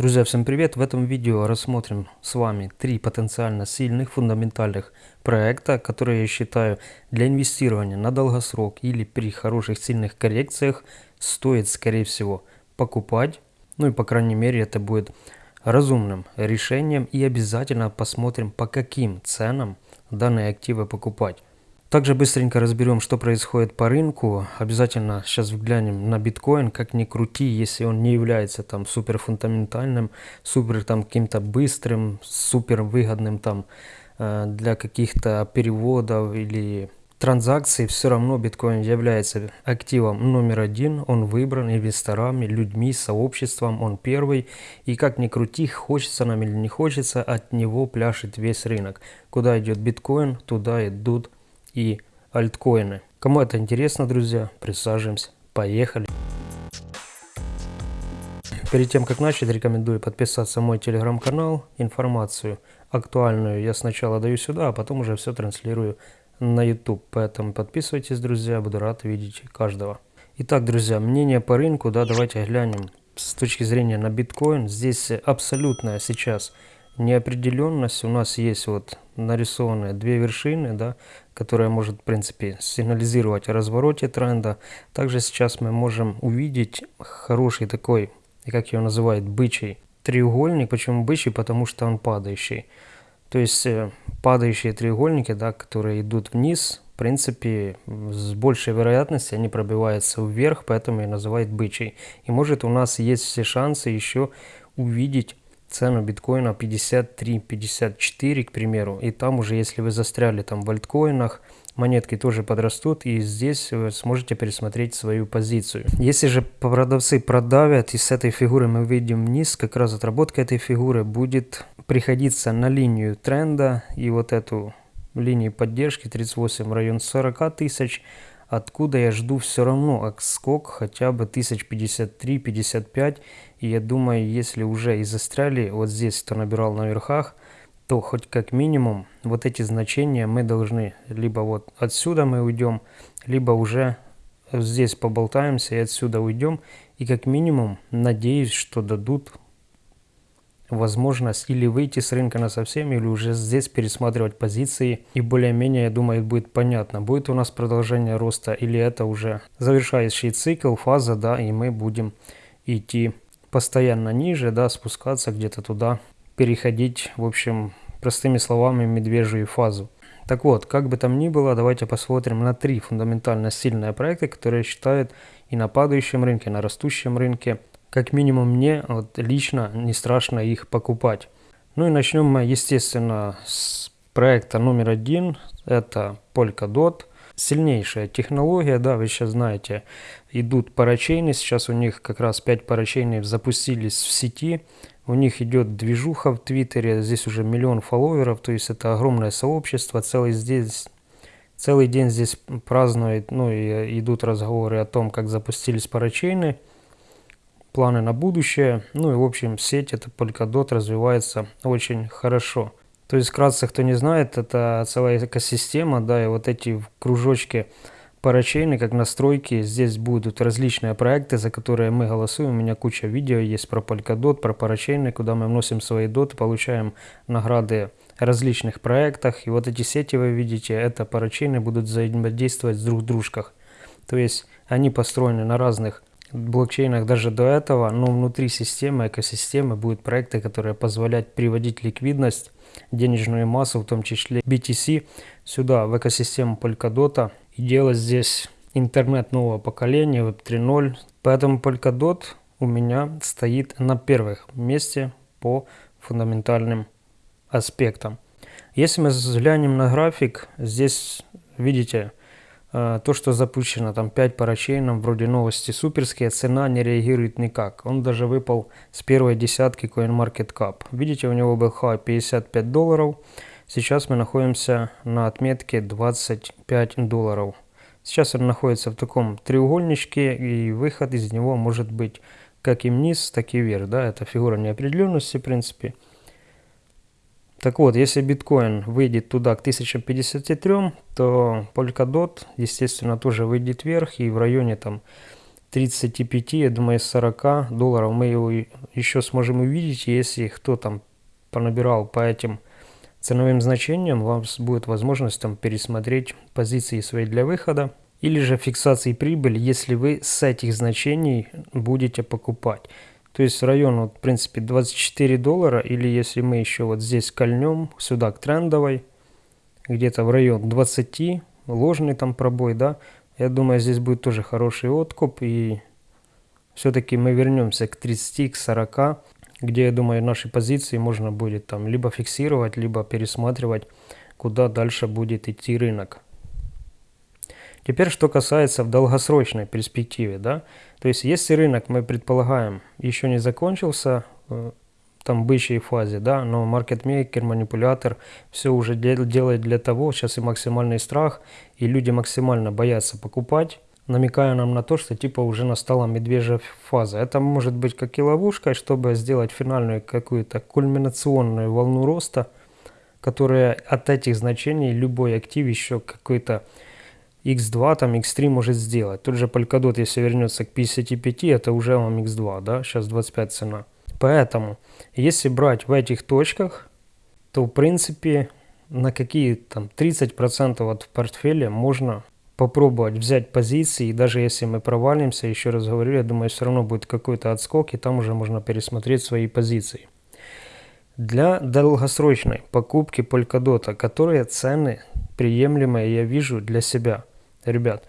Друзья, всем привет! В этом видео рассмотрим с вами три потенциально сильных фундаментальных проекта, которые я считаю для инвестирования на долгосрок или при хороших сильных коррекциях стоит скорее всего покупать. Ну и по крайней мере это будет разумным решением и обязательно посмотрим по каким ценам данные активы покупать. Также быстренько разберем, что происходит по рынку. Обязательно сейчас взглянем на биткоин, как ни крути, если он не является там супер фундаментальным, супер там каким-то быстрым, супер выгодным там э, для каких-то переводов или транзакций, все равно биткоин является активом номер один, он выбран инвесторами, людьми, сообществом, он первый. И как ни крути, хочется нам или не хочется, от него пляшет весь рынок. Куда идет биткоин, туда идут и альткоины. Кому это интересно, друзья, присаживаемся. Поехали! Перед тем, как начать, рекомендую подписаться на мой телеграм-канал. Информацию актуальную я сначала даю сюда, а потом уже все транслирую на YouTube. Поэтому подписывайтесь, друзья, буду рад видеть каждого. Итак, друзья, мнение по рынку, да, давайте глянем с точки зрения на биткоин. Здесь абсолютная сейчас неопределенность. У нас есть вот нарисованные две вершины, да, которая может, в принципе, сигнализировать о развороте тренда. Также сейчас мы можем увидеть хороший такой, как его называют, бычий треугольник. Почему бычий? Потому что он падающий. То есть э, падающие треугольники, да, которые идут вниз, в принципе, с большей вероятностью они пробиваются вверх, поэтому и называют бычий. И может у нас есть все шансы еще увидеть цену биткоина 53-54, к примеру, и там уже, если вы застряли там в альткоинах, монетки тоже подрастут, и здесь вы сможете пересмотреть свою позицию. Если же продавцы продавят, и с этой фигуры мы выйдем вниз, как раз отработка этой фигуры будет приходиться на линию тренда, и вот эту линию поддержки 38 район 40 тысяч, откуда я жду все равно отскок хотя бы 1053-55. И я думаю, если уже и застряли вот здесь, кто набирал на верхах, то хоть как минимум вот эти значения мы должны, либо вот отсюда мы уйдем, либо уже здесь поболтаемся и отсюда уйдем. И как минимум надеюсь, что дадут возможность или выйти с рынка на совсем, или уже здесь пересматривать позиции. И более-менее, я думаю, будет понятно, будет у нас продолжение роста или это уже завершающий цикл, фаза, да, и мы будем идти постоянно ниже, да, спускаться где-то туда, переходить, в общем, простыми словами, медвежью фазу. Так вот, как бы там ни было, давайте посмотрим на три фундаментально сильные проекта, которые считают и на падающем рынке, и на растущем рынке как минимум мне вот, лично не страшно их покупать. Ну и начнем мы, естественно, с проекта номер один. Это Polkadot. Сильнейшая технология, да, вы сейчас знаете, идут парачейны. Сейчас у них как раз 5 парачейнов запустились в сети. У них идет движуха в Твиттере, здесь уже миллион фолловеров, то есть это огромное сообщество. Целый, здесь, целый день здесь празднуют, ну и идут разговоры о том, как запустились парачейны планы на будущее. Ну и в общем сеть это Polkadot развивается очень хорошо. То есть вкратце, кто не знает, это целая экосистема, да, и вот эти кружочки парачейны, как настройки, здесь будут различные проекты, за которые мы голосуем. У меня куча видео есть про Polkadot, про парачейны, куда мы вносим свои доты, получаем награды различных проектах. И вот эти сети вы видите, это парачейны будут взаимодействовать с друг дружках. То есть они построены на разных блокчейнах даже до этого, но внутри системы, экосистемы будут проекты, которые позволят приводить ликвидность, денежную массу, в том числе BTC, сюда, в экосистему Polkadot и делать здесь интернет нового поколения, Web 3.0. Поэтому Polkadot у меня стоит на первых месте по фундаментальным аспектам. Если мы взглянем на график, здесь видите, то, что запущено там 5 парачейном, вроде новости суперские, цена не реагирует никак. Он даже выпал с первой десятки CoinMarketCap. Видите, у него был хай 55 долларов. Сейчас мы находимся на отметке 25 долларов. Сейчас он находится в таком треугольничке, и выход из него может быть как и вниз, так и вверх. Да? Это фигура неопределенности, в принципе. Так вот, если биткоин выйдет туда к 1053, то Polkadot, естественно, тоже выйдет вверх и в районе там 35, я думаю, 40 долларов мы его еще сможем увидеть, если кто там понабирал по этим ценовым значениям, у вас будет возможность там пересмотреть позиции свои для выхода или же фиксации прибыли, если вы с этих значений будете покупать. То есть район, вот, в принципе, 24 доллара, или если мы еще вот здесь кольнем сюда к трендовой, где-то в район 20, ложный там пробой, да, я думаю, здесь будет тоже хороший откуп, и все-таки мы вернемся к 30, к 40, где, я думаю, наши позиции можно будет там либо фиксировать, либо пересматривать, куда дальше будет идти рынок. Теперь, что касается в долгосрочной перспективе, да, то есть если рынок, мы предполагаем, еще не закончился, э, там бычьей фазе, да, но маркетмейкер, манипулятор все уже делает для того, сейчас и максимальный страх, и люди максимально боятся покупать, намекая нам на то, что типа уже настала медвежья фаза. Это может быть как и ловушка, чтобы сделать финальную какую-то кульминационную волну роста, которая от этих значений любой актив еще какой-то x2, там x3 может сделать. Тот же Polkadot, если вернется к 55, это уже вам x2, да, сейчас 25 цена. Поэтому, если брать в этих точках, то в принципе на какие там 30% от портфеля можно попробовать взять позиции, и даже если мы провалимся, еще раз говорю, я думаю, все равно будет какой-то отскок, и там уже можно пересмотреть свои позиции. Для долгосрочной покупки Polkadot, которые цены приемлемые я вижу для себя. Ребят,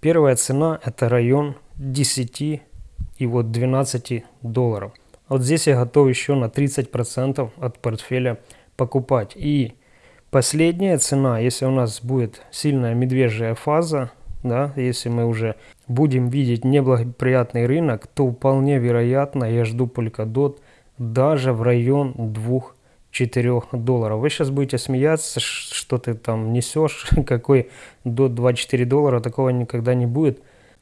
первая цена это район 10 и вот 12 долларов. Вот здесь я готов еще на 30% от портфеля покупать. И последняя цена, если у нас будет сильная медвежья фаза, да, если мы уже будем видеть неблагоприятный рынок, то вполне вероятно я жду Polkadot даже в район 2-4 долларов. Вы сейчас будете смеяться, что ты там несешь, какой до 24 доллара, такого никогда не будет.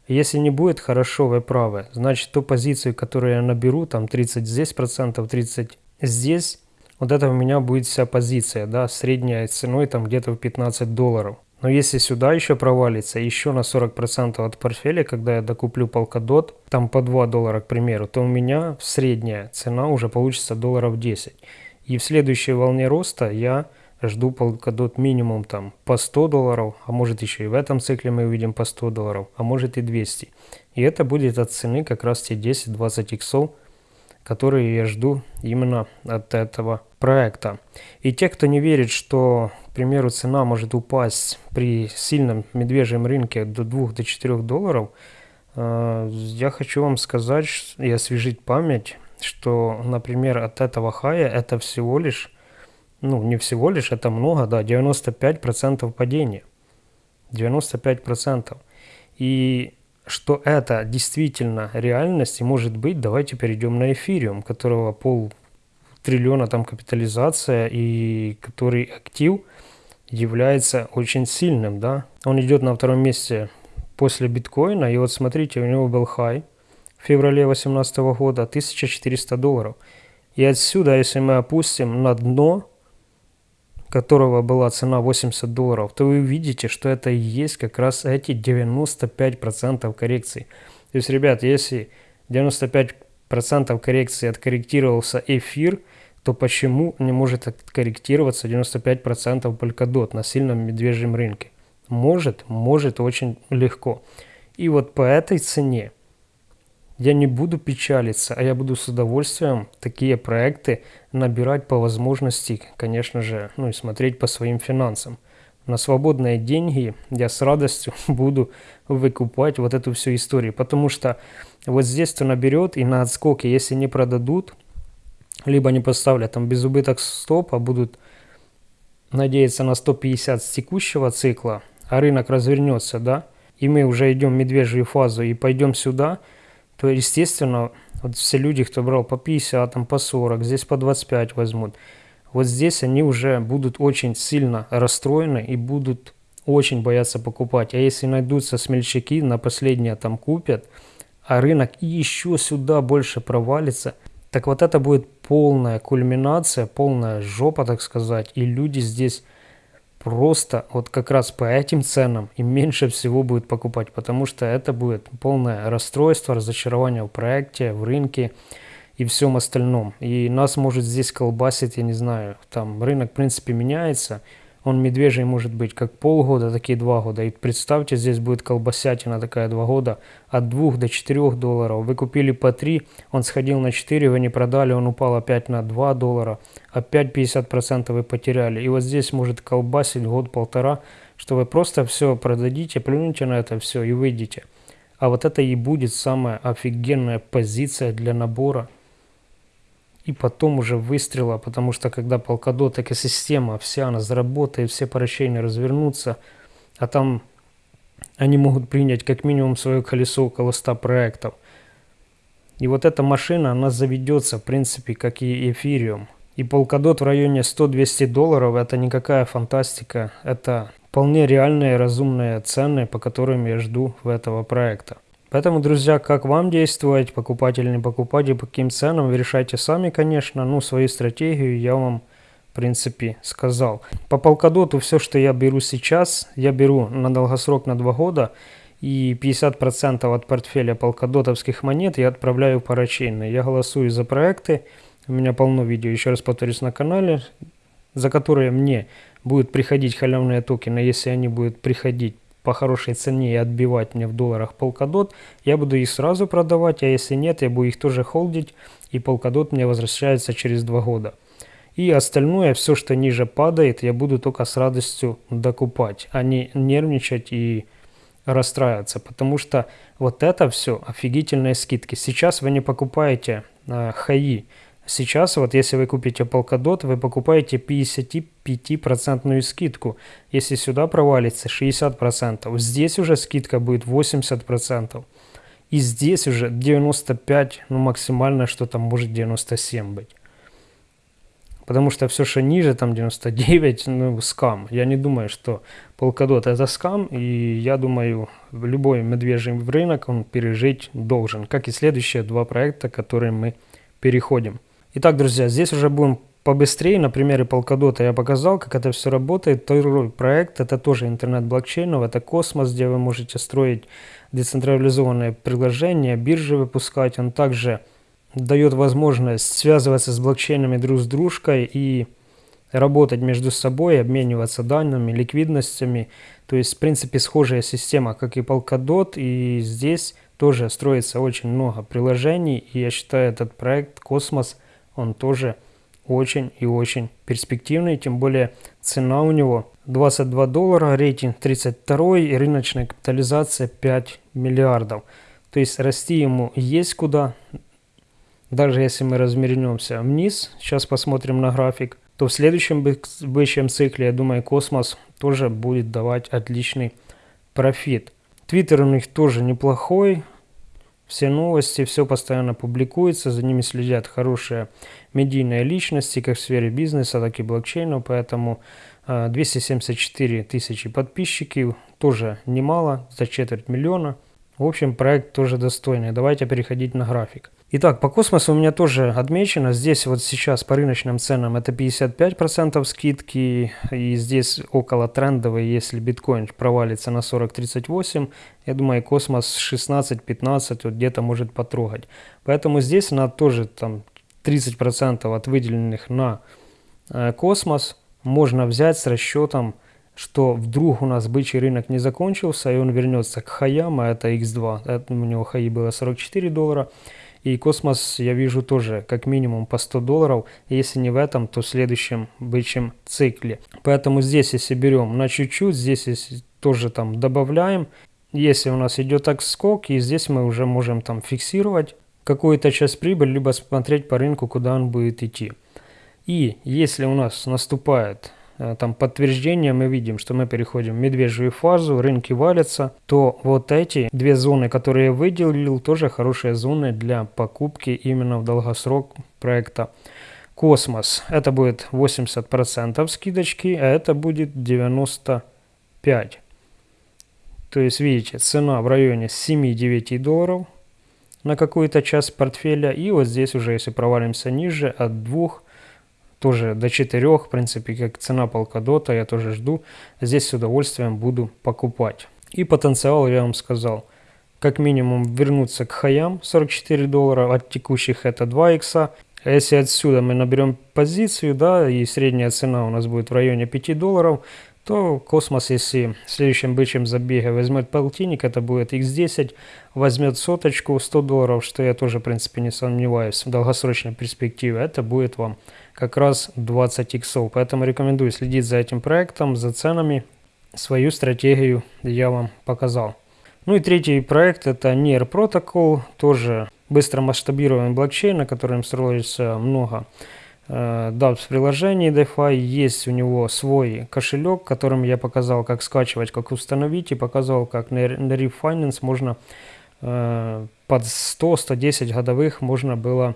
Если не будет хорошо, вы правы. Значит, ту позицию, которую я наберу, там 30 здесь процентов, 30 здесь, вот это у меня будет вся позиция, да, средняя ценой там где-то в 15 долларов. Но если сюда еще провалится, еще на 40% от портфеля, когда я докуплю Polkadot, там по 2 доллара, к примеру, то у меня средняя цена уже получится долларов 10. И в следующей волне роста я жду Polkadot минимум там по 100 долларов, а может еще и в этом цикле мы увидим по 100 долларов, а может и 200. И это будет от цены как раз те 10-20 иксов, которые я жду именно от этого проекта. И те, кто не верит, что, к примеру, цена может упасть при сильном медвежьем рынке до 2-4 долларов, э, я хочу вам сказать и освежить память, что, например, от этого хая это всего лишь ну, не всего лишь, это много, да, 95% падения. 95%. И что это действительно реальность и может быть, давайте перейдем на эфириум, которого пол триллиона там капитализация и который актив является очень сильным, да. Он идет на втором месте после биткоина, и вот смотрите, у него был хай в феврале 2018 года 1400 долларов. И отсюда, если мы опустим на дно, которого была цена 80 долларов, то вы увидите, что это и есть как раз эти 95% коррекции. То есть, ребят, если 95% коррекции откорректировался эфир, то почему не может откорректироваться 95% Polkadot на сильном медвежьем рынке? Может, может очень легко. И вот по этой цене я не буду печалиться, а я буду с удовольствием такие проекты набирать по возможности, конечно же, ну и смотреть по своим финансам. На свободные деньги я с радостью буду выкупать вот эту всю историю, потому что вот здесь кто наберет и на отскоке, если не продадут, либо не поставлят там без убыток стоп, а будут надеяться на 150 с текущего цикла, а рынок развернется, да, и мы уже идем в медвежью фазу и пойдем сюда – то, естественно, вот все люди, кто брал по 50, там, по 40, здесь по 25 возьмут, вот здесь они уже будут очень сильно расстроены и будут очень бояться покупать. А если найдутся смельчаки, на последнее там купят, а рынок еще сюда больше провалится, так вот это будет полная кульминация, полная жопа, так сказать, и люди здесь просто вот как раз по этим ценам и меньше всего будет покупать, потому что это будет полное расстройство, разочарование в проекте, в рынке и всем остальном. И нас может здесь колбасить, я не знаю, там рынок в принципе меняется, он медвежий может быть как полгода, так и два года. И представьте, здесь будет колбасятина такая два года от 2 до 4 долларов. Вы купили по 3, он сходил на 4, вы не продали, он упал опять на 2 доллара. Опять 50% вы потеряли. И вот здесь может колбасить год-полтора, что вы просто все продадите, плюнете на это все и выйдете. А вот это и будет самая офигенная позиция для набора и потом уже выстрела, потому что когда полкадот экосистема вся она заработает, все поращения развернутся, а там они могут принять как минимум свое колесо около 100 проектов. И вот эта машина, она заведется, в принципе, как и эфириум. И полкадот в районе 100-200 долларов – это никакая фантастика, это вполне реальные разумные цены, по которым я жду в этого проекта. Поэтому, друзья, как вам действовать, покупать или не покупать и по каким ценам, вы решайте сами, конечно. Ну, свою стратегию я вам, в принципе, сказал. По полкадоту все, что я беру сейчас, я беру на долгосрок на 2 года. И 50% от портфеля полкадотовских монет я отправляю парачейно. Я голосую за проекты. У меня полно видео, еще раз повторюсь, на канале, за которые мне будут приходить халявные токены, если они будут приходить по хорошей цене и отбивать мне в долларах полкадот, я буду их сразу продавать, а если нет, я буду их тоже холдить, и полкадот мне возвращается через два года. И остальное, все, что ниже падает, я буду только с радостью докупать, а не нервничать и расстраиваться, потому что вот это все офигительные скидки. Сейчас вы не покупаете э, хаи, Сейчас вот если вы купите Polkadot, вы покупаете 55% скидку. Если сюда провалится 60%, здесь уже скидка будет 80%. И здесь уже 95, ну максимально что там может 97 быть. Потому что все, что ниже, там 99, ну, скам. Я не думаю, что Polkadot это скам, и я думаю, любой медвежий рынок он пережить должен. Как и следующие два проекта, которые мы переходим. Итак, друзья, здесь уже будем побыстрее. На примере Polkadot я показал, как это все работает. Второй проект – это тоже интернет блокчейнов, это космос, где вы можете строить децентрализованные приложения, биржи выпускать. Он также дает возможность связываться с блокчейнами друг с дружкой и работать между собой, обмениваться данными, ликвидностями. То есть, в принципе, схожая система, как и Polkadot. И здесь тоже строится очень много приложений. И я считаю, этот проект «Космос» – он тоже очень и очень перспективный, тем более цена у него 22 доллара, рейтинг 32 и рыночная капитализация 5 миллиардов. То есть расти ему есть куда, даже если мы развернемся вниз, сейчас посмотрим на график, то в следующем бычьем цикле, я думаю, космос тоже будет давать отличный профит. Твиттер у них тоже неплохой, все новости, все постоянно публикуется, за ними следят хорошие медийные личности, как в сфере бизнеса, так и блокчейна, поэтому 274 а, тысячи подписчиков, тоже немало, за четверть миллиона. В общем, проект тоже достойный. Давайте переходить на график. Итак, по космосу у меня тоже отмечено. Здесь вот сейчас по рыночным ценам это 55% скидки. И здесь около трендовой, если биткоин провалится на 40-38, я думаю, космос 16-15 вот где-то может потрогать. Поэтому здесь на тоже там 30% от выделенных на э, космос можно взять с расчетом, что вдруг у нас бычий рынок не закончился, и он вернется к хаям, а это X2, это, у него хаи было 44 доллара. И космос я вижу тоже как минимум по 100 долларов, если не в этом, то в следующем бычьем цикле. Поэтому здесь, если берем на чуть-чуть, здесь если тоже там добавляем, если у нас идет так скок, и здесь мы уже можем там фиксировать какую-то часть прибыли, либо смотреть по рынку, куда он будет идти. И если у нас наступает там подтверждение мы видим, что мы переходим в медвежью фазу, рынки валятся, то вот эти две зоны, которые я выделил, тоже хорошие зоны для покупки именно в долгосрок проекта Космос. Это будет 80% скидочки, а это будет 95%. То есть, видите, цена в районе 7-9 долларов на какую-то часть портфеля. И вот здесь уже, если провалимся ниже, от 2 тоже до 4, в принципе, как цена Polkadot, я тоже жду. Здесь с удовольствием буду покупать. И потенциал я вам сказал. Как минимум вернуться к хаям 44 доллара, от текущих это 2 икса. А если отсюда мы наберем позицию, да, и средняя цена у нас будет в районе 5 долларов, то космос, если в следующем бычьем забеге возьмет полтинник, это будет x10, возьмет соточку 100 долларов, что я тоже, в принципе, не сомневаюсь, в долгосрочной перспективе, это будет вам как раз 20 иксов. Поэтому рекомендую следить за этим проектом, за ценами. Свою стратегию я вам показал. Ну и третий проект это NIR Protocol, тоже быстро масштабируемый блокчейн, на котором строится много э, DApps приложений DeFi. Есть у него свой кошелек, которым я показал, как скачивать, как установить и показывал, как на, на Refinance можно э, под 100-110 годовых можно было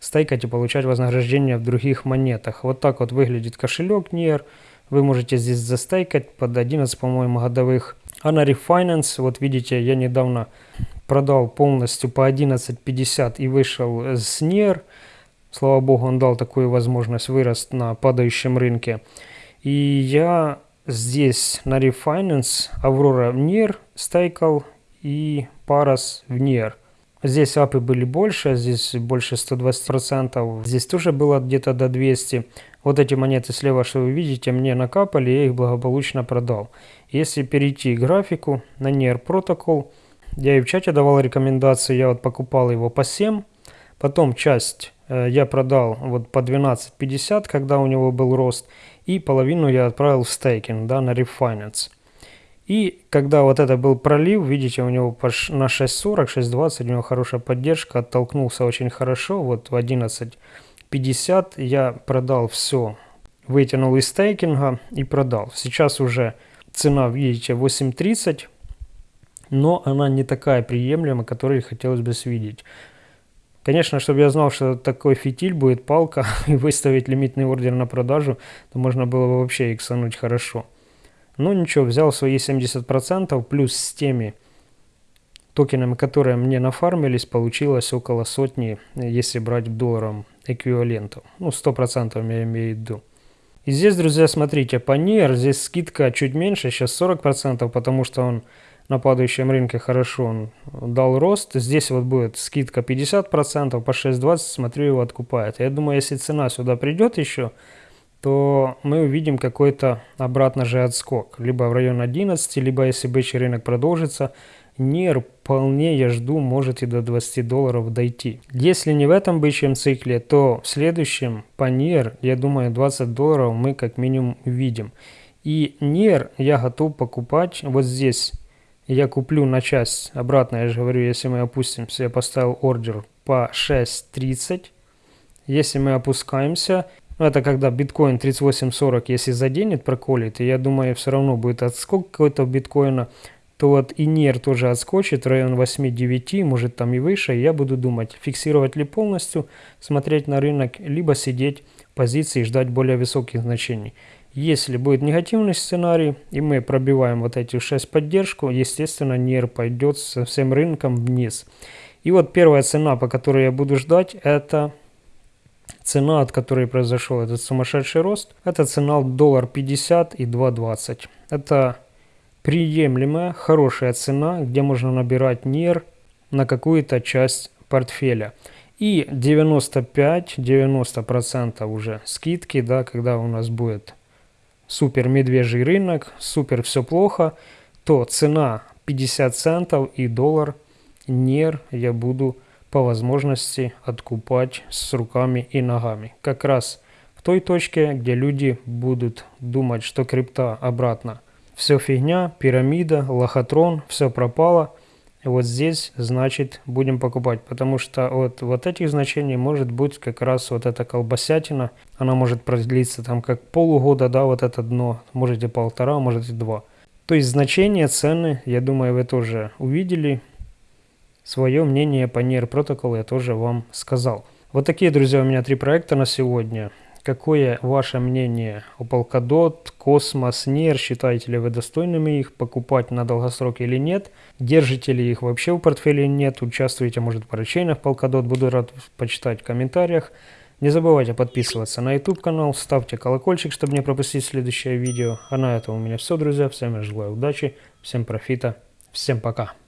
стейкать и получать вознаграждение в других монетах. Вот так вот выглядит кошелек NIR. Вы можете здесь застейкать под 11, по-моему, годовых. А на Refinance, вот видите, я недавно продал полностью по 11.50 и вышел с NIR. Слава богу, он дал такую возможность вырасти на падающем рынке. И я здесь на Refinance Aurora в NIR стейкал и Paras в NIR. Здесь апы были больше, здесь больше 120%. Здесь тоже было где-то до 200. Вот эти монеты слева, что вы видите, мне накапали, я их благополучно продал. Если перейти к графику на NER Protocol, я и в чате давал рекомендации, я вот покупал его по 7, потом часть э, я продал вот по 12.50, когда у него был рост, и половину я отправил в стейкинг, да, на Refinance. И когда вот это был пролив, видите, у него на 6.40, 6.20, у него хорошая поддержка, оттолкнулся очень хорошо, вот в 11.50 я продал все, вытянул из стейкинга и продал. Сейчас уже цена, видите, 8.30, но она не такая приемлемая, которую хотелось бы видеть. Конечно, чтобы я знал, что такой фитиль будет палка и выставить лимитный ордер на продажу, то можно было бы вообще иксануть хорошо. Ну ничего, взял свои 70%, плюс с теми токенами, которые мне нафармились, получилось около сотни, если брать в долларом эквивалентов. Ну, 100% я имею в виду. И здесь, друзья, смотрите, по NIR здесь скидка чуть меньше, сейчас 40%, потому что он на падающем рынке хорошо он дал рост. Здесь вот будет скидка 50%, по 6.20 смотрю его откупает. Я думаю, если цена сюда придет еще, то мы увидим какой-то обратно же отскок. Либо в район 11, либо если бычий рынок продолжится, NIR вполне, я жду, может и до 20 долларов дойти. Если не в этом бычьем цикле, то в следующем по NIR, я думаю, 20 долларов мы как минимум увидим. И NIR я готов покупать вот здесь. Я куплю на часть, обратно я же говорю, если мы опустимся, я поставил ордер по 6.30. Если мы опускаемся, это когда биткоин 38.40, если заденет, проколит, и я думаю, все равно будет отскок какой-то биткоина, то вот и NER тоже отскочит, район 8-9, может там и выше, и я буду думать, фиксировать ли полностью, смотреть на рынок, либо сидеть в позиции и ждать более высоких значений. Если будет негативный сценарий, и мы пробиваем вот эти 6 поддержку, естественно, NER пойдет со всем рынком вниз. И вот первая цена, по которой я буду ждать, это Цена, от которой произошел этот сумасшедший рост, это цена доллар 50 и 2.20. Это приемлемая, хорошая цена, где можно набирать НИР на какую-то часть портфеля. И 95-90% уже скидки, да, когда у нас будет супер медвежий рынок, супер все плохо, то цена 50 центов и доллар НИР я буду по возможности откупать с руками и ногами. Как раз в той точке, где люди будут думать, что крипта обратно. Все фигня, пирамида, лохотрон, все пропало. Вот здесь, значит, будем покупать, потому что от вот этих значений может быть как раз вот эта колбасятина. Она может продлиться там как полугода, да, вот это дно, можете полтора, можете два. То есть значения, цены, я думаю, вы тоже увидели. Свое мнение по NIR протоколу я тоже вам сказал. Вот такие, друзья, у меня три проекта на сегодня. Какое ваше мнение о Polkadot, Cosmos, NIR? Считаете ли вы достойными их покупать на долгосрок или нет? Держите ли их вообще в портфеле нет? Участвуете, может, в поручениях Polkadot? Буду рад почитать в комментариях. Не забывайте подписываться на YouTube канал, ставьте колокольчик, чтобы не пропустить следующее видео. А на этом у меня все, друзья. Всем я желаю удачи, всем профита, всем пока.